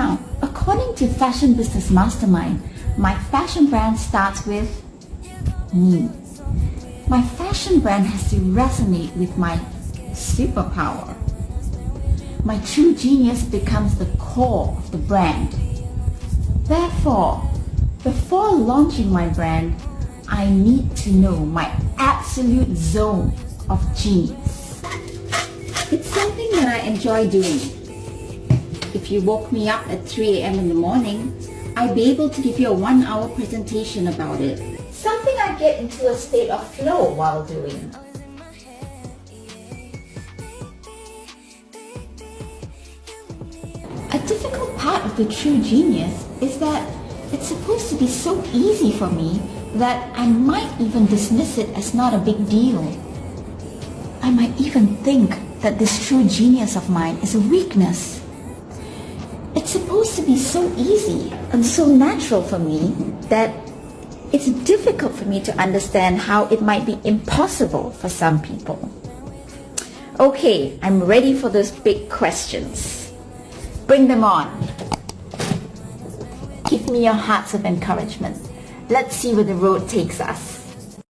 Now, according to Fashion Business Mastermind, my fashion brand starts with me. My fashion brand has to resonate with my superpower. My true genius becomes the core of the brand. Therefore, before launching my brand, I need to know my absolute zone of genius. It's something that I enjoy doing. If you woke me up at 3 a.m. in the morning, I'd be able to give you a one hour presentation about it. Something I get into a state of flow while doing. A difficult part of the true genius is that it's supposed to be so easy for me that I might even dismiss it as not a big deal. I might even think that this true genius of mine is a weakness. It's supposed to be so easy and so natural for me that it's difficult for me to understand how it might be impossible for some people. Okay, I'm ready for those big questions. Bring them on. Give me your hearts of encouragement. Let's see where the road takes us.